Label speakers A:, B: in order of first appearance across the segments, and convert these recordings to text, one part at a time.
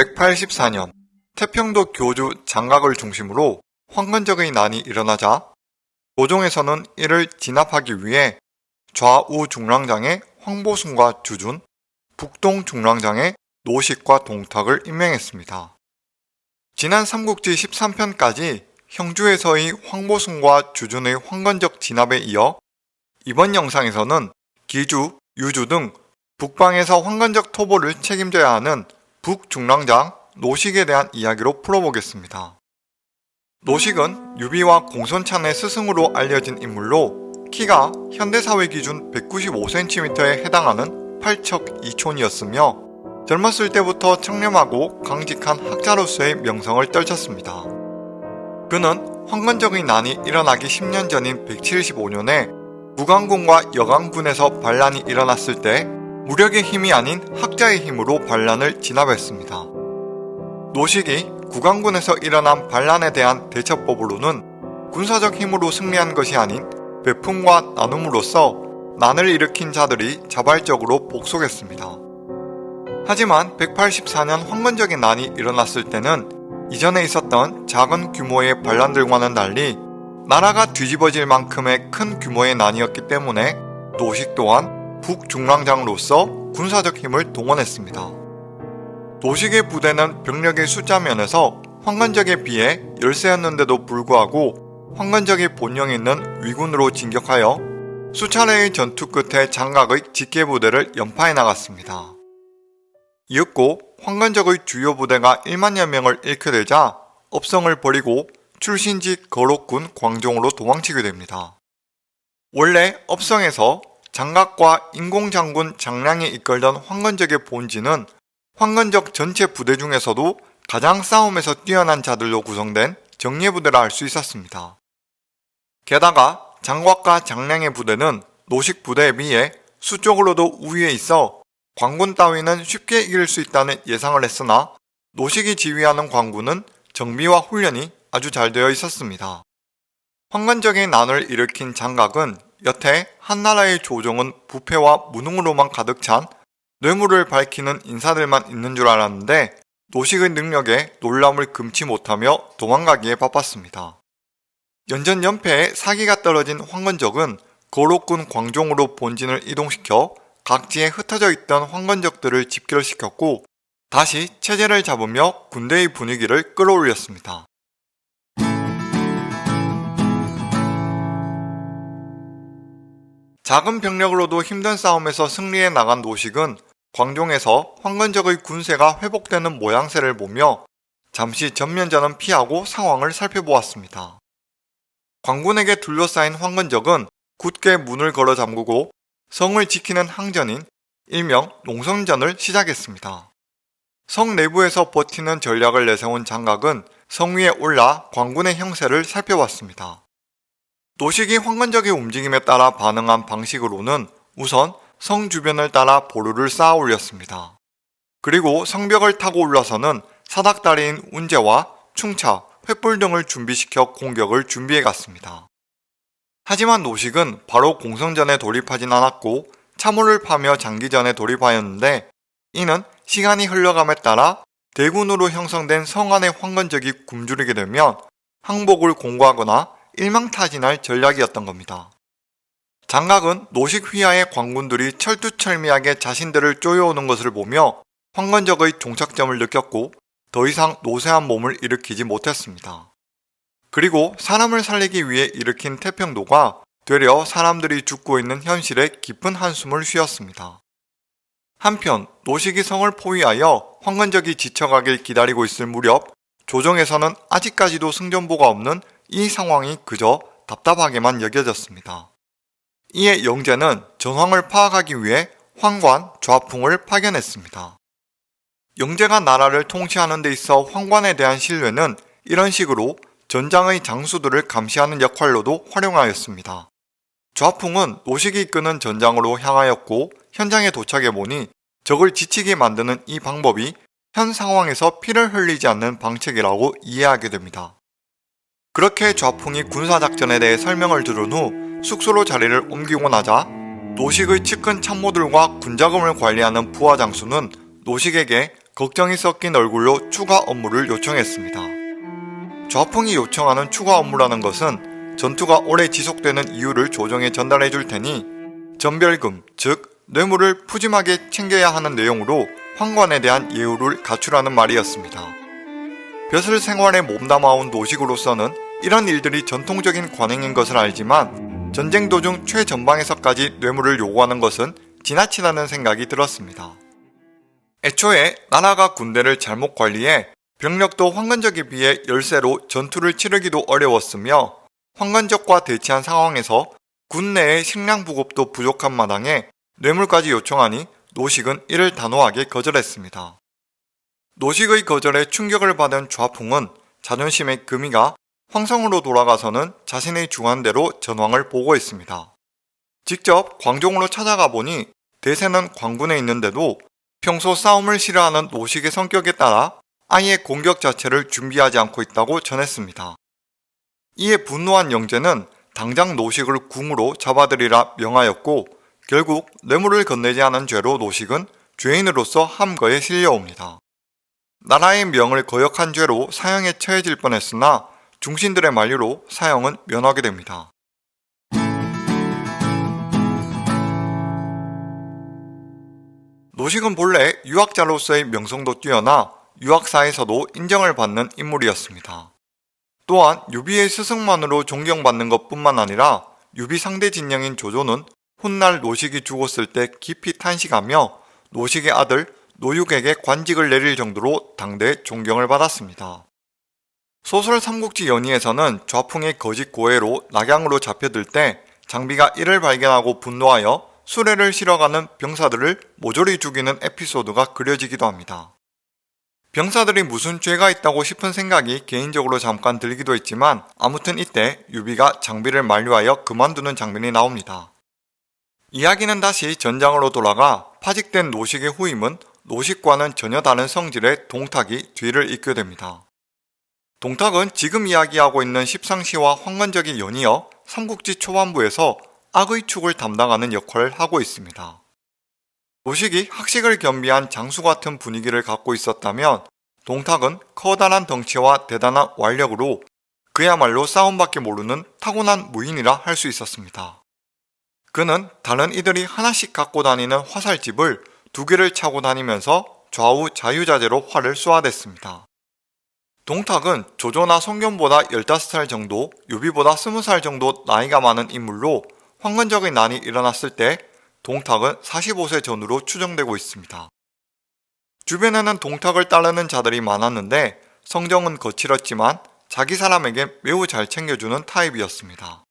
A: 184년 태평도 교주 장각을 중심으로 황건적의 난이 일어나자 도종에서는 이를 진압하기 위해 좌우 중랑장에 황보순과 주준, 북동 중랑장에 노식과 동탁을 임명했습니다. 지난 삼국지 13편까지 형주에서의 황보순과 주준의 황건적 진압에 이어 이번 영상에서는 기주, 유주 등 북방에서 황건적 토벌을 책임져야 하는 북중랑장 노식에 대한 이야기로 풀어보겠습니다. 노식은 유비와 공손찬의 스승으로 알려진 인물로 키가 현대사회 기준 195cm에 해당하는 8척 2촌이었으며 젊었을 때부터 청렴하고 강직한 학자로서의 명성을 떨쳤습니다. 그는 황건적의 난이 일어나기 10년 전인 175년에 무강군과 여강군에서 반란이 일어났을 때 무력의 힘이 아닌 학자의 힘으로 반란을 진압했습니다. 노식이 구강군에서 일어난 반란에 대한 대처법으로는 군사적 힘으로 승리한 것이 아닌 배품과 나눔으로써 난을 일으킨 자들이 자발적으로 복속했습니다. 하지만 184년 황건적인 난이 일어났을 때는 이전에 있었던 작은 규모의 반란들과는 달리 나라가 뒤집어질 만큼의 큰 규모의 난이었기 때문에 노식 또한 북중랑장으로서 군사적 힘을 동원했습니다. 노식의 부대는 병력의 숫자 면에서 황건적에 비해 열세였는데도 불구하고 황건적의 본령에 있는 위군으로 진격하여 수차례의 전투 끝에 장각의 직계부대를 연파해 나갔습니다. 이윽고 황건적의 주요 부대가 1만여 명을 잃게 되자 업성을 버리고 출신지 거록군 광종으로 도망치게 됩니다. 원래 업성에서 장각과 인공장군 장량이 이끌던 황건적의 본지는 황건적 전체 부대 중에서도 가장 싸움에서 뛰어난 자들로 구성된 정예부대라 할 수 있었습니다. 게다가 장곽과 장량의 부대는 노식 부대에 비해 수적으로도 우위에 있어 광군 따위는 쉽게 이길 수 있다는 예상을 했으나 노식이 지휘하는 광군은 정비와 훈련이 아주 잘 되어 있었습니다. 황건적인 난을 일으킨 장각은 여태 한나라의 조정은 부패와 무능으로만 가득 찬 뇌물을 밝히는 인사들만 있는 줄 알았는데 노식의 능력에 놀람을 금치 못하며 도망가기에 바빴습니다. 연전연패에 사기가 떨어진 황건적은 거록군 광종으로 본진을 이동시켜 각지에 흩어져 있던 황건적들을 집결시켰고 다시 체제를 잡으며 군대의 분위기를 끌어올렸습니다. 작은 병력으로도 힘든 싸움에서 승리해 나간 노식은 광종에서 황건적의 군세가 회복되는 모양새를 보며 잠시 전면전은 피하고 상황을 살펴보았습니다. 광군에게 둘러싸인 황건적은 굳게 문을 걸어 잠그고 성을 지키는 항전인 일명 농성전을 시작했습니다. 성 내부에서 버티는 전략을 내세운 장각은 성 위에 올라 광군의 형세를 살펴봤습니다. 노식이 황건적의 움직임에 따라 반응한 방식으로는 우선 성 주변을 따라 보루를 쌓아 올렸습니다. 그리고 성벽을 타고 올라서는 사닥다리인 운제와 충차, 횃불 등을 준비시켜 공격을 준비해 갔습니다. 하지만 노식은 바로 공성전에 돌입하진 않았고 참호를 파며 장기전에 돌입하였는데 이는 시간이 흘러감에 따라 대군으로 형성된 성안의 황건적이 굶주리게 되면 항복을 공고하거나 일망타진할 전략이었던 겁니다. 장각은 노식 휘하의 광군들이 철두철미하게 자신들을 쪼여오는 것을 보며 황건적의 종착점을 느꼈고 더 이상 노쇠한 몸을 일으키지 못했습니다. 그리고 사람을 살리기 위해 일으킨 태평도가 되려 사람들이 죽고 있는 현실에 깊은 한숨을 쉬었습니다. 한편 노식이 성을 포위하여 황건적이 지쳐가길 기다리고 있을 무렵 조정에서는 아직까지도 승전보가 없는 이 상황이 그저 답답하게만 여겨졌습니다. 이에 영제는 정황을 파악하기 위해 황관, 좌풍을 파견했습니다. 영제가 나라를 통치하는 데 있어 황관에 대한 신뢰는 이런 식으로 전장의 장수들을 감시하는 역할로도 활용하였습니다. 좌풍은 노식이 이끄는 전장으로 향하였고 현장에 도착해 보니 적을 지치게 만드는 이 방법이 현 상황에서 피를 흘리지 않는 방책이라고 이해하게 됩니다. 그렇게 좌풍이 군사작전에 대해 설명을 들은 후 숙소로 자리를 옮기고 나자 노식의 측근 참모들과 군자금을 관리하는 부하 장수는 노식에게 걱정이 섞인 얼굴로 추가 업무를 요청했습니다. 좌풍이 요청하는 추가 업무라는 것은 전투가 오래 지속되는 이유를 조정해 전달해 줄 테니 전별금, 즉 뇌물을 푸짐하게 챙겨야 하는 내용으로 황관에 대한 예우를 갖추라는 말이었습니다. 벼슬 생활에 몸담아온 노식으로서는 이런 일들이 전통적인 관행인 것을 알지만 전쟁 도중 최전방에서까지 뇌물을 요구하는 것은 지나치다는 생각이 들었습니다. 애초에 나라가 군대를 잘못 관리해 병력도 황건적에 비해 열세로 전투를 치르기도 어려웠으며 황건적과 대치한 상황에서 군 내의 식량 부급도 부족한 마당에 뇌물까지 요청하니 노식은 이를 단호하게 거절했습니다. 노식의 거절에 충격을 받은 좌풍은 자존심의 금이가 황성으로 돌아가서는 자신의 주관대로 전황을 보고했습니다. 직접 광종으로 찾아가 보니 대세는 광군에 있는데도 평소 싸움을 싫어하는 노식의 성격에 따라 아예 공격 자체를 준비하지 않고 있다고 전했습니다. 이에 분노한 영재는 당장 노식을 궁으로 잡아들이라 명하였고 결국 뇌물을 건네지 않은 죄로 노식은 죄인으로서 함거에 실려옵니다. 나라의 명을 거역한 죄로 사형에 처해질 뻔했으나 중신들의 만류로 사형은 면하게 됩니다. 노식은 본래 유학자로서의 명성도 뛰어나 유학사에서도 인정을 받는 인물이었습니다. 또한 유비의 스승만으로 존경받는 것 뿐만 아니라 유비 상대 진영인 조조는 훗날 노식이 죽었을 때 깊이 탄식하며 노식의 아들 노육에게 관직을 내릴 정도로 당대 존경을 받았습니다. 소설 삼국지 연의에서는 좌풍의 거짓 고해로 낙양으로 잡혀들 때 장비가 이를 발견하고 분노하여 수레를 실어가는 병사들을 모조리 죽이는 에피소드가 그려지기도 합니다. 병사들이 무슨 죄가 있다고 싶은 생각이 개인적으로 잠깐 들기도 했지만 아무튼 이때 유비가 장비를 만류하여 그만두는 장면이 나옵니다. 이야기는 다시 전장으로 돌아가 파직된 노식의 후임은 노식과는 전혀 다른 성질의 동탁이 뒤를 잇게 됩니다. 동탁은 지금 이야기하고 있는 십상시와 황건적이 연이어 삼국지 초반부에서 악의 축을 담당하는 역할을 하고 있습니다. 노식이 학식을 겸비한 장수 같은 분위기를 갖고 있었다면 동탁은 커다란 덩치와 대단한 완력으로 그야말로 싸움밖에 모르는 타고난 무인이라 할 수 있었습니다. 그는 다른 이들이 하나씩 갖고 다니는 화살집을 두 개를 차고 다니면서 좌우 자유자재로 활을 쏘아댔습니다. 동탁은 조조나 성견보다 15살 정도, 유비보다 20살 정도 나이가 많은 인물로 황건적의 난이 일어났을 때 동탁은 45세 전후로 추정되고 있습니다. 주변에는 동탁을 따르는 자들이 많았는데 성정은 거칠었지만 자기 사람에게 매우 잘 챙겨주는 타입이었습니다.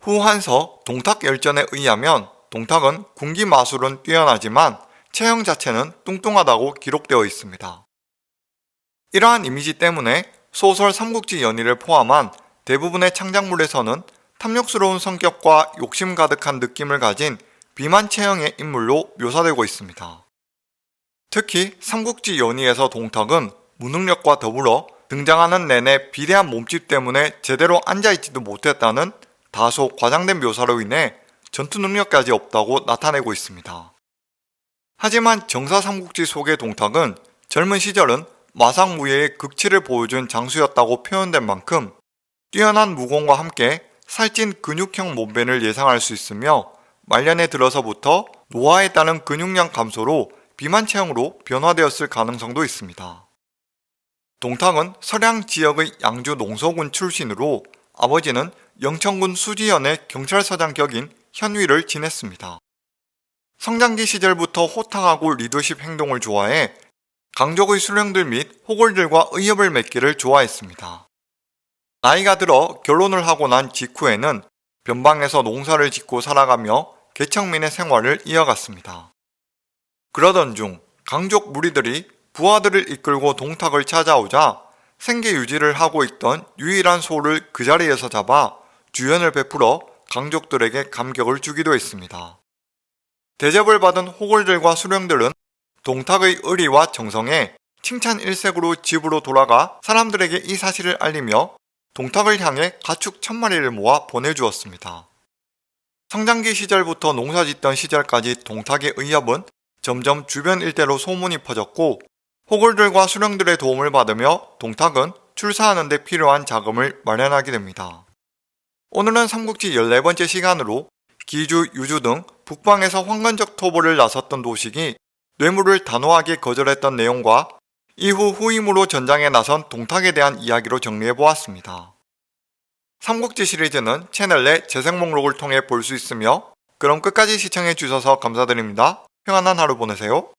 A: 후 한서 동탁 열전에 의하면 동탁은 군기 마술은 뛰어나지만 체형 자체는 뚱뚱하다고 기록되어 있습니다. 이러한 이미지 때문에 소설 삼국지 연의를 포함한 대부분의 창작물에서는 탐욕스러운 성격과 욕심 가득한 느낌을 가진 비만 체형의 인물로 묘사되고 있습니다. 특히 삼국지 연의에서 동탁은 무능력과 더불어 등장하는 내내 비대한 몸집 때문에 제대로 앉아있지도 못했다는 다소 과장된 묘사로 인해 전투 능력까지 없다고 나타내고 있습니다. 하지만 정사 삼국지 속의 동탁은 젊은 시절은 마상무예의 극치를 보여준 장수였다고 표현된 만큼 뛰어난 무공과 함께 살찐 근육형 몸매를 예상할 수 있으며 말년에 들어서부터 노화에 따른 근육량 감소로 비만 체형으로 변화되었을 가능성도 있습니다. 동탁은 서량 지역의 양주 농서군 출신으로 아버지는 영천군 수지현의 경찰서장 격인 현위를 지냈습니다. 성장기 시절부터 호탕하고 리더십 행동을 좋아해 강족의 수령들 및 호골들과 의협을 맺기를 좋아했습니다. 나이가 들어 결혼을 하고 난 직후에는 변방에서 농사를 짓고 살아가며 개척민의 생활을 이어갔습니다. 그러던 중 강족 무리들이 부하들을 이끌고 동탁을 찾아오자 생계 유지를 하고 있던 유일한 소를 그 자리에서 잡아 주연을 베풀어 강족들에게 감격을 주기도 했습니다. 대접을 받은 호골들과 수령들은 동탁의 의리와 정성에 칭찬 일색으로 집으로 돌아가 사람들에게 이 사실을 알리며 동탁을 향해 가축 천마리를 모아 보내주었습니다. 성장기 시절부터 농사짓던 시절까지 동탁의 의협은 점점 주변 일대로 소문이 퍼졌고 호골들과 수령들의 도움을 받으며 동탁은 출사하는 데 필요한 자금을 마련하게 됩니다. 오늘은 삼국지 14번째 시간으로 기주, 유주 등 북방에서 황건적 토벌을 나섰던 도식이 뇌물을 단호하게 거절했던 내용과 이후 후임으로 전장에 나선 동탁에 대한 이야기로 정리해보았습니다. 삼국지 시리즈는 채널 내 재생 목록을 통해 볼 수 있으며 그럼 끝까지 시청해주셔서 감사드립니다. 평안한 하루 보내세요.